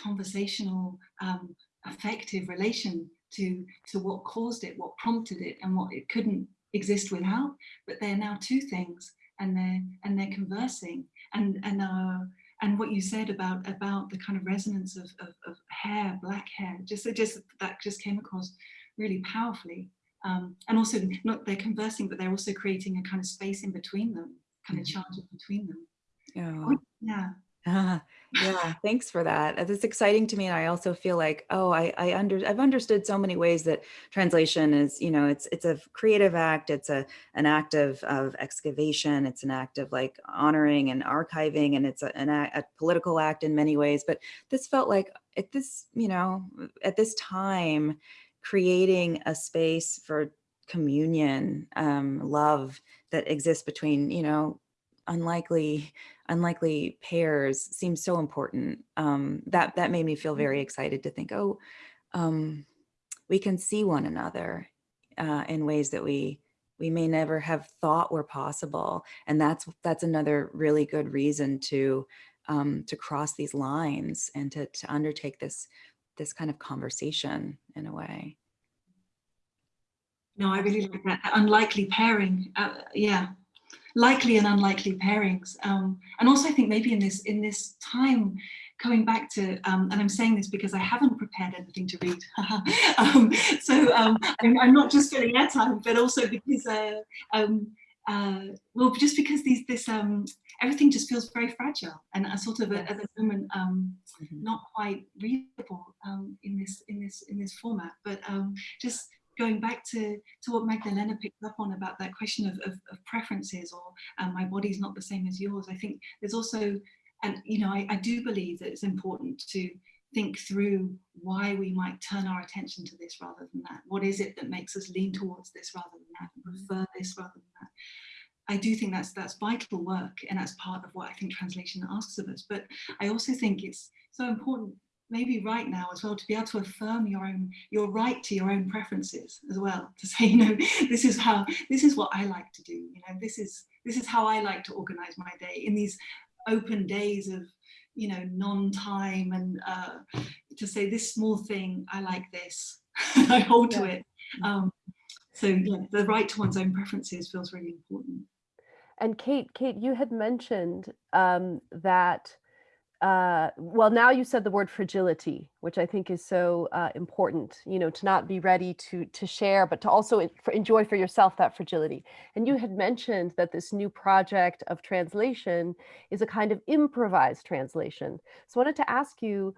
conversational um, affective relation to to what caused it what prompted it and what it couldn't exist without but they're now two things and they're and they're conversing and and uh and what you said about about the kind of resonance of, of, of hair, black hair, just just that just came across really powerfully. Um, and also not they're conversing, but they're also creating a kind of space in between them, kind of mm-hmm. charge between them. Oh. Yeah. Uh, yeah, thanks for that. It's exciting to me. And I also feel like, oh, I, I under, I've understood so many ways that translation is, you know, it's, it's a creative act. It's a, an act of, of excavation. It's an act of like honoring and archiving, and it's a, an act, a political act in many ways. But this felt like at this, you know, at this time, creating a space for communion, um, love that exists between, you know, unlikely unlikely pairs seems so important. Um, that that made me feel very mm-hmm. excited to think, oh, um, we can see one another uh, in ways that we we may never have thought were possible, and that's that's another really good reason to um, to cross these lines and to to undertake this this kind of conversation in a way. No, I really like that unlikely pairing. Uh, yeah, likely and unlikely pairings. Um, and also I think maybe in this in this time going back to, um, and I'm saying this because I haven't prepared anything to read. um, so um, I'm, I'm, not just filling airtime, but also because uh, um, uh, well, just because these, this, um, everything just feels very fragile and uh, sort of a, at the moment um, Mhm. not quite readable um, in this in this in this format. But um, just going back to to what Magdalena picked up on about that question of, of, of preferences or um, my body's not the same as yours. I think there's also, and you know, I, I do believe that it's important to think through why we might turn our attention to this rather than that. What is it that makes us lean towards this rather than that, and prefer this rather than that? I do think that's that's vital work and that's part of what I think translation asks of us. But I also think it's so important maybe right now as well to be able to affirm your own your right to your own preferences as well to say you know this is how this is what I like to do you know this is this is how I like to organize my day in these open days of you know non-time and uh, to say this small thing I like this I hold to it. Um, so yeah the right to one's own preferences feels really important. And Kate, Kate, you had mentioned um, that, uh, well, now you said the word fragility, which I think is so uh, important, you know, to not be ready to, to share, but to also enjoy for yourself that fragility. And you had mentioned that this new project of translation is a kind of improvised translation. So I wanted to ask you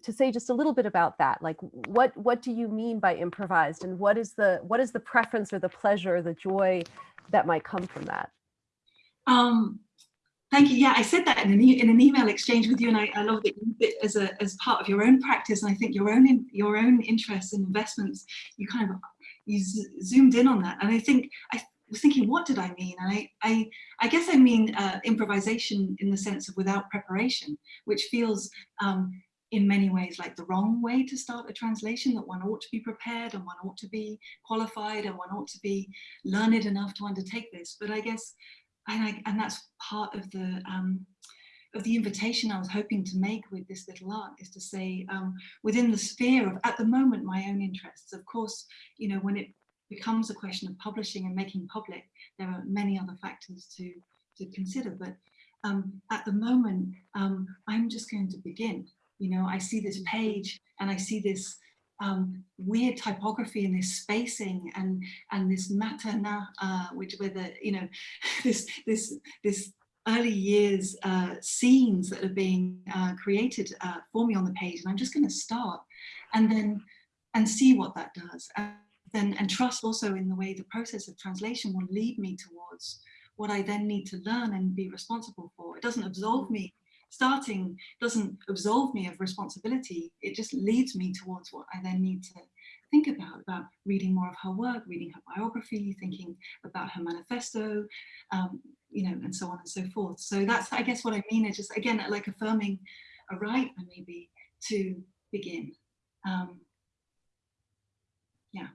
to say just a little bit about that. Like, what, what do you mean by improvised and what is the, what is the preference or the pleasure, the joy that might come from that? Um, thank you. Yeah, I said that in an, e in an email exchange with you, and I, I love that you did as a as part of your own practice. And I think your own in, your own interests and investments, you kind of you zoomed in on that. And I think I was thinking, what did I mean? And I I, I guess I mean uh, improvisation in the sense of without preparation, which feels um, in many ways like the wrong way to start a translation. That one ought to be prepared and one ought to be qualified and one ought to be learned enough to undertake this. But I guess and, I, and that's part of the um, of the invitation I was hoping to make with this little art is to say um, within the sphere of at the moment my own interests. Of course, you know when it becomes a question of publishing and making public, there are many other factors to to consider. But um, at the moment, um, I'm just going to begin. You know, I see this page and I see this um, weird typography and this spacing and and this MaternA, uh, which where the you know this this this early years uh, scenes that are being uh, created uh, for me on the page, and I'm just going to start and then and see what that does, and then and trust also in the way the process of translation will lead me towards what I then need to learn and be responsible for. It doesn't absolve me starting doesn't absolve me of responsibility. It just leads me towards what I then need to think about, about reading more of her work, reading her biography, thinking about her manifesto, um, you know, and so on and so forth. So that's, I guess what I mean is just, again, like affirming a right maybe to begin. Um, yeah,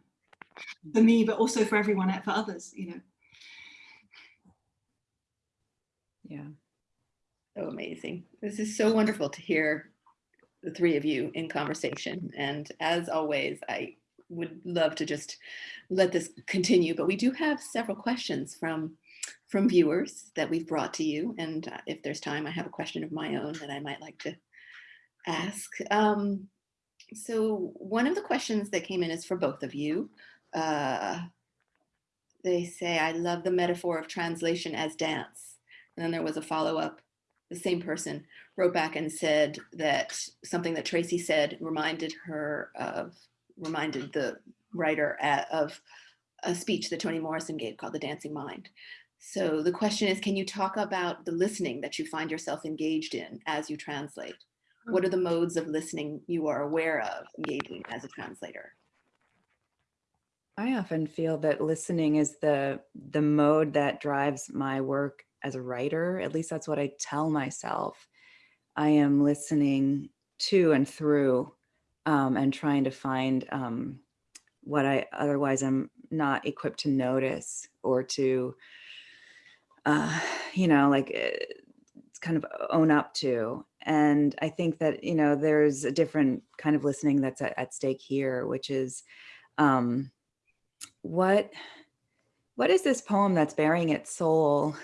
for me, but also for everyone, for others, you know. Yeah. So amazing. This is so wonderful to hear the three of you in conversation. And as always, I would love to just let this continue, but we do have several questions from from viewers that we've brought to you. And uh, if there's time, I have a question of my own that I might like to ask. Um, so one of the questions that came in is for both of you. Uh, they say, I love the metaphor of translation as dance. And then there was a follow-up the same person wrote back and said that something that Tracy said reminded her of, reminded the writer at, of a speech that Toni Morrison gave called The Dancing Mind. So the question is, can you talk about the listening that you find yourself engaged in as you translate? Hmm. What are the modes of listening you are aware of engaging as a translator? I often feel that listening is the the mode that drives my work as a writer. At least that's what I tell myself. I am listening to and through um, and trying to find um, what I otherwise am not equipped to notice or to, uh, you know, like uh, kind of own up to. And I think that, you know, there's a different kind of listening that's at, at stake here, which is, um, what what is this poem that's bearing its soul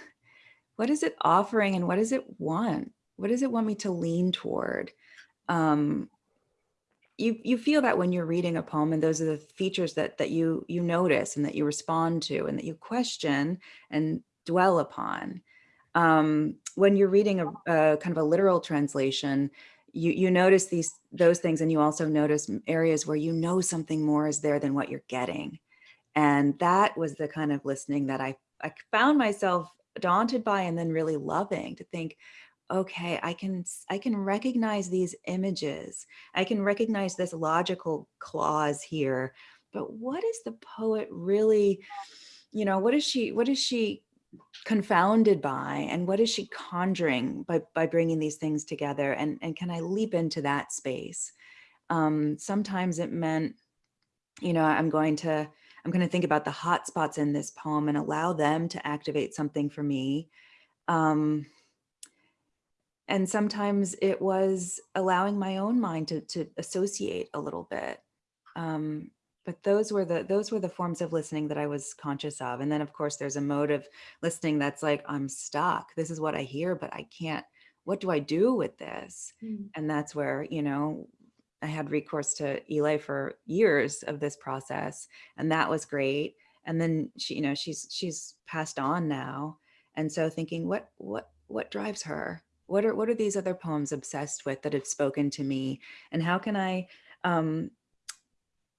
what is it offering and what does it want? What does it want me to lean toward? Um you you feel that when you're reading a poem and those are the features that that you you notice and that you respond to and that you question and dwell upon. Um, when you're reading a, a kind of a literal translation you you notice these those things and you also notice areas where you know something more is there than what you're getting. And that was the kind of listening that i i found myself daunted by and then really loving to think okay, I can, I can recognize these images. I can recognize this logical clause here, but what is the poet really, you know, what is she, what is she confounded by and what is she conjuring by, by bringing these things together? And, and can I leap into that space? Um, sometimes it meant, you know, I'm going to, I'm going to think about the hot spots in this poem and allow them to activate something for me. Um, and sometimes it was allowing my own mind to, to associate a little bit. Um, but those were the those were the forms of listening that I was conscious of. And then of course there's a mode of listening that's like, I'm stuck. This is what I hear, but I can't, what do I do with this? Mm. And that's where, you know, I had recourse to Yi Lei for years of this process. And that was great. And then she, you know, she's she's passed on now. And so thinking, what what what drives her? what are what are these other poems obsessed with that have spoken to me and how can i um,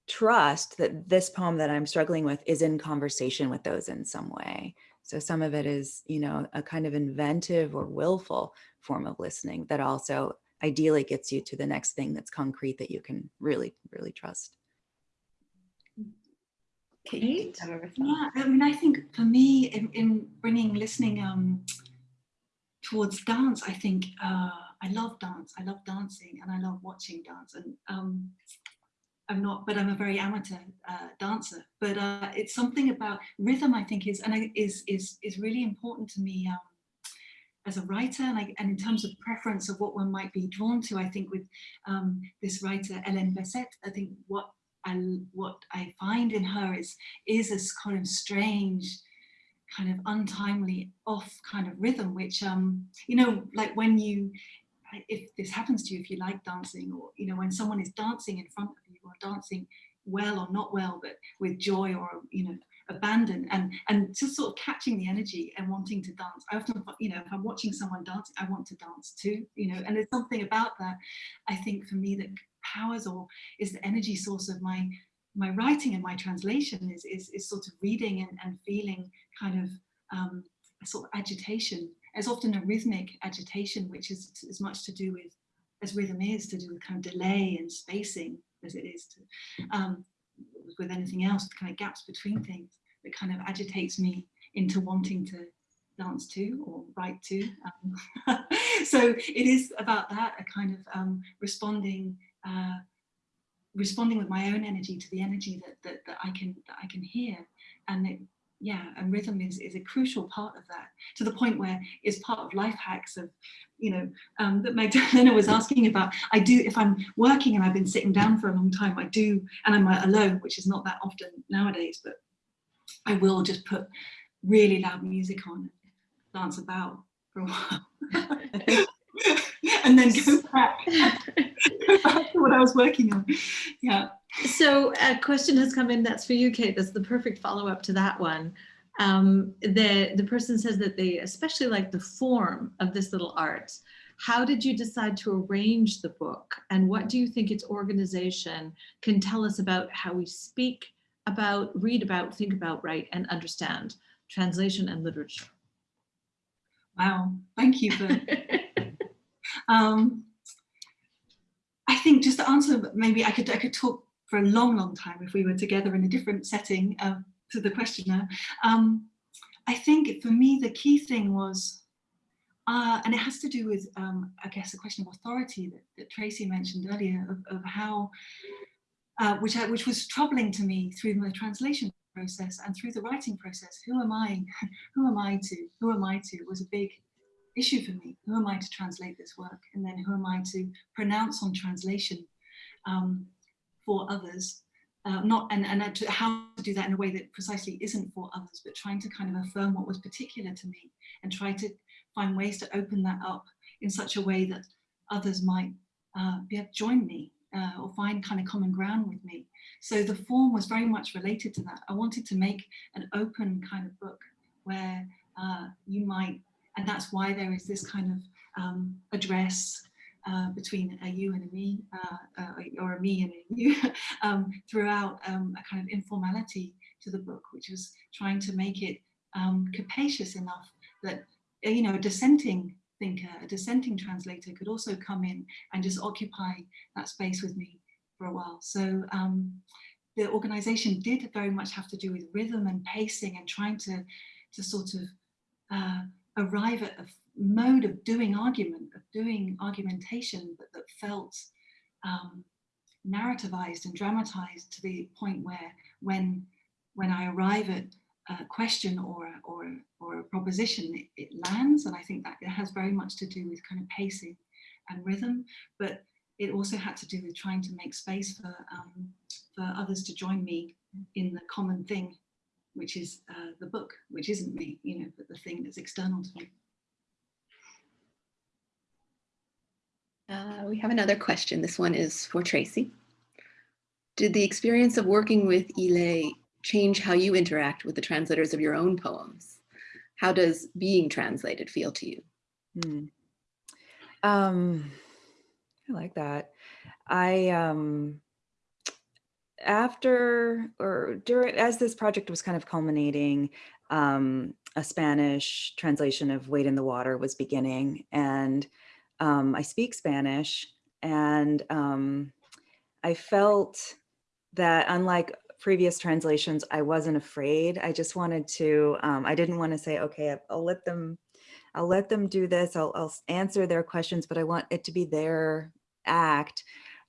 trust that this poem that i'm struggling with is in conversation with those in some way so some of it is you know a kind of inventive or willful form of listening that also ideally gets you to the next thing that's concrete that you can really really trust Kate, do you Kate? have a response? Yeah, I mean, I think for me, in, in bringing listening um, towards dance, I think uh, I love dance. I love dancing, and I love watching dance. And um, I'm not, but I'm a very amateur uh, dancer. But uh, it's something about rhythm. I think is and I, is is is really important to me. Um, as a writer and, I, and in terms of preference of what one might be drawn to, I think with um, this writer Hélène Bessette, I think what I what I find in her is is this kind of strange, kind of untimely off kind of rhythm, which um you know like when you if this happens to you, if you like dancing, or you know when someone is dancing in front of you, or dancing well or not well, but with joy or you know abandon and and just sort of catching the energy and wanting to dance. I often you know if I'm watching someone dance I want to dance too. You know, and there's something about that. I think for me that powers or is the energy source of my my writing and my translation is is, is sort of reading and, and feeling kind of um, a sort of agitation. As often a rhythmic agitation, which is as much to do with as rhythm is to do with kind of delay and spacing as it is to um, with anything else, the kind of gaps between things that kind of agitates me into wanting to dance to or write to. Um, so it is about that, a kind of um, responding, uh, responding with my own energy to the energy that, that, that I can that I can hear, and it, yeah, and rhythm is is a crucial part of that. To the point where it's part of life hacks of, you know, um, that Magdalena was asking about. I do if I'm working and I've been sitting down for a long time. I do, and I'm alone, which is not that often nowadays, but I will just put really loud music on dance about for a while. and then go back, go back to what I was working on. Yeah. So a question has come in that's for you, Kate. That's the perfect follow-up to that one. Um, the, the person says that they especially like the form of this little art. How did you decide to arrange the book? And what do you think its organization can tell us about how we speak about, read about, think about, write, and understand translation and literature? Wow. Thank you for Um, I think just to answer, maybe I could I could talk for a long, long time if we were together in a different setting uh, to the questioner. Um, I think for me the key thing was, uh, and it has to do with um, I guess the question of authority that, that Tracy mentioned earlier of, of how, uh, which I, which was troubling to me through the translation process and through the writing process. Who am I? Who am I to? Who am I to? Was a big issue for me. Who am I to translate this work? And then who am I to pronounce on translation um, for others? Uh, not and, and to, how to do that in a way that precisely isn't for others, but trying to kind of affirm what was particular to me and try to find ways to open that up in such a way that others might uh, be able to join me uh, or find kind of common ground with me. So the form was very much related to that. I wanted to make an open kind of book where uh, you might, and that's why there is this kind of um, address uh, between a you and a me, uh, uh, or a me and a you, um, throughout um, a kind of informality to the book, which was trying to make it um, capacious enough that, uh, you know, a dissenting thinker, a dissenting translator could also come in and just occupy that space with me for a while. So um, the organization did very much have to do with rhythm and pacing and trying to, to sort of uh, arrive at a mode of doing argument, of doing argumentation that, that felt um, narrativized and dramatized to the point where when, when I arrive at a question or a, or, a- or a proposition, it, it lands. And I think that it has very much to do with kind of pacing and rhythm, but it also had to do with trying to make space for, um, for others to join me in the common thing, which is uh, the book, which isn't me, you know, but the thing that's external to me. Uh, we have another question. This one is for Tracy. Did the experience of working with Yi Lei change how you interact with the translators of your own poems? How does being translated feel to you? Hmm. Um, I like that. I um after or during as this project was kind of culminating, um, a Spanish translation of Wade in the Water was beginning, and um, I speak Spanish, and um, I felt that unlike previous translations, I wasn't afraid. I just wanted to, um, I didn't want to say, okay, I'll let them I'll let them do this. I'll, I'll answer their questions, but I want it to be their act.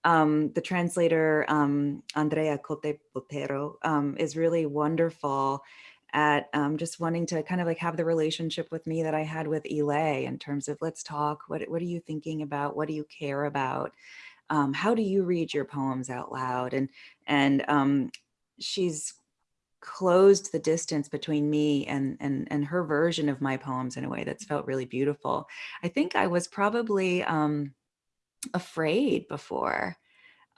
Um, the translator, um, Andrea Cote Botero, um, is really wonderful at um, just wanting to kind of like have the relationship with me that I had with Yi Lei in terms of let's talk. What, what are you thinking about? What do you care about? Um, how do you read your poems out loud? And, and um, she's closed the distance between me and and and her version of my poems in a way that's felt really beautiful. I think I was probably um, afraid before.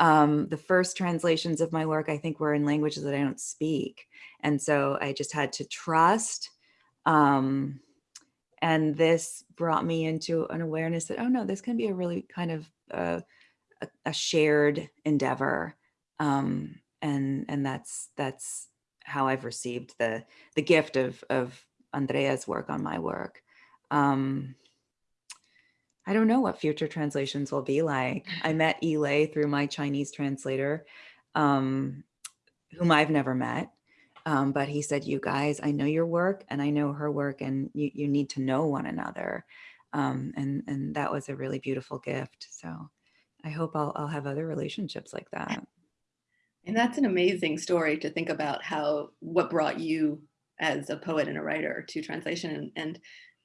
Um, the first translations of my work, I think, were in languages that I don't speak, and so I just had to trust. Um, and this brought me into an awareness that oh no, this can be a really kind of uh, a, a shared endeavor, um, and and that's that's how I've received the the gift of of Andrea's work on my work. Um, I don't know what future translations will be like. I met Yi Lei through my Chinese translator, um, whom I've never met. Um, but he said, you guys, I know your work and I know her work and you, you need to know one another. Um, and, and that was a really beautiful gift. So I hope I'll, I'll have other relationships like that. And that's an amazing story to think about how what brought you as a poet and a writer to translation. And, and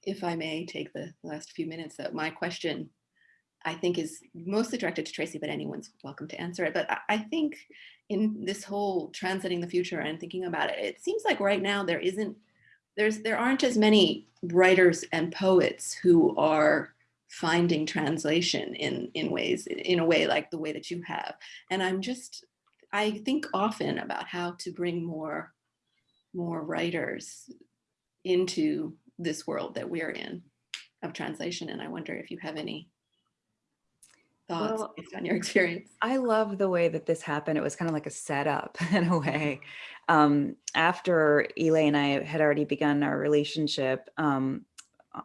if I may take the last few minutes, that my question I think is mostly directed to Tracy, but anyone's welcome to answer it. But I, think in this whole translating the future and thinking about it, it seems like right now there isn't, there's there aren't as many writers and poets who are finding translation in in ways in a way like the way that you have. And I'm just I think often about how to bring more more writers into this world that we're in of translation. And I wonder if you have any thoughts Well, based on your experience. I love the way that this happened. It was kind of like a setup in a way. Um, after Yi Lei and I had already begun our relationship um,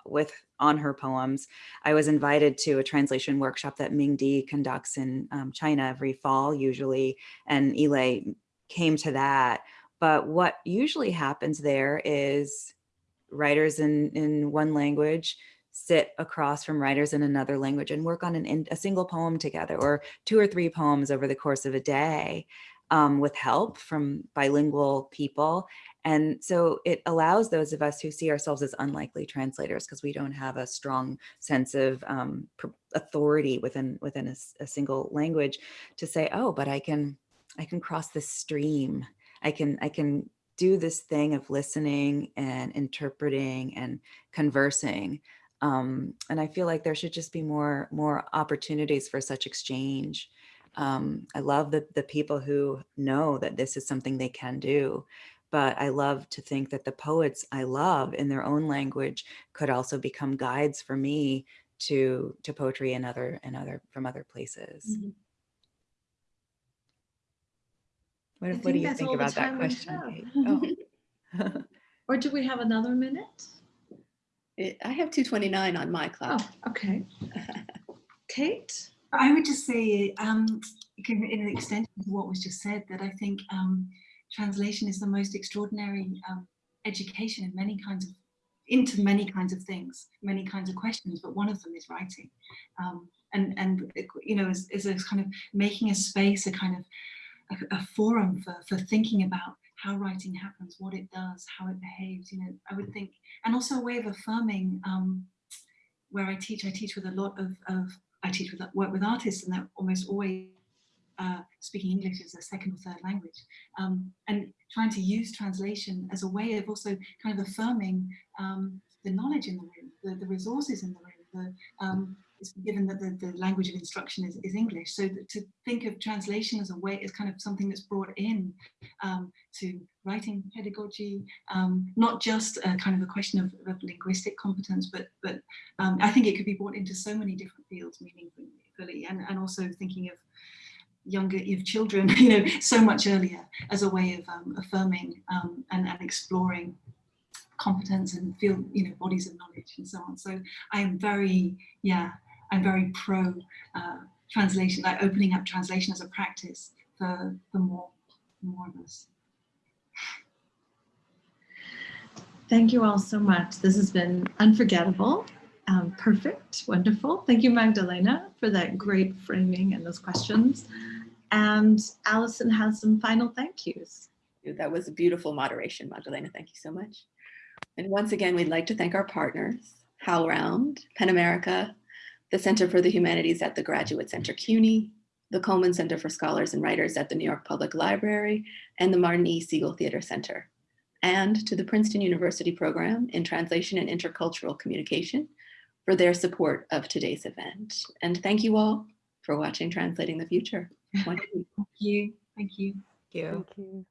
with on her poems, I was invited to a translation workshop that Ming Di conducts in um, China every fall, usually, and Yi Lei came to that. But what usually happens there is writers in in one language sit across from writers in another language and work on an, a single poem together or two or three poems over the course of a day um, with help from bilingual people. And so it allows those of us who see ourselves as unlikely translators because we don't have a strong sense of um, authority within within a, a single language to say, oh, but I can I can cross this stream. I can I can do this thing of listening and interpreting and conversing um, and I feel like there should just be more more opportunities for such exchange. Um, I love the, the people who know that this is something they can do. But I love to think that the poets I love in their own language could also become guides for me to to poetry and other and other from other places. Mhm. What, I what do you think about that question, Oh. Or do we have another minute? It- I have 229 on my clock. Oh, okay. Kate? I would just say, um, in in an extension of what was just said, that I think um, translation is the most extraordinary um, education in many kinds of, into many kinds of things, many kinds of questions, but one of them is writing. Um, and, and, you know, is, is a kind of making a space, a kind of, a, forum for, for thinking about how writing happens, what it does, how it behaves, you know, I would think, and also a way of affirming um, where I teach, I teach with a lot of, of I teach with work with artists and they're almost always uh, speaking English as a second or third language um, and trying to use translation as a way of also kind of affirming um, the knowledge in the room, the, the resources in the room, the, um, given that the, the language of instruction is, is English. So to think of translation as a way, is kind of something that's brought in um, to writing pedagogy, um, not just a kind of a question of, of linguistic competence, but, but um, I think it could be brought into so many different fields meaningfully and, and also thinking of younger of children you know so much earlier as a way of um, affirming um, and, and exploring competence and feel you know bodies of knowledge and so on so i'm very yeah i'm very pro uh, translation like opening up translation as a practice for for more more of us Thank you all so much. This has been unforgettable, um, perfect, wonderful. Thank you, Magdalena, for that great framing and those questions. And Allison has some final thank yous. That was a beautiful moderation, Magdalena. Thank you so much. And once again, we'd like to thank our partners, HowlRound, PEN America, the Center for the Humanities at the Graduate Center CUNY, the Cullman Center for Scholars and Writers at the New York Public Library, and the Martin E. Segal Theater Center, and to the Princeton University Program in Translation and Intercultural Communication for their support of today's event. And thank you all for watching Translating the Future. thank you thank you Thank you. Thank you.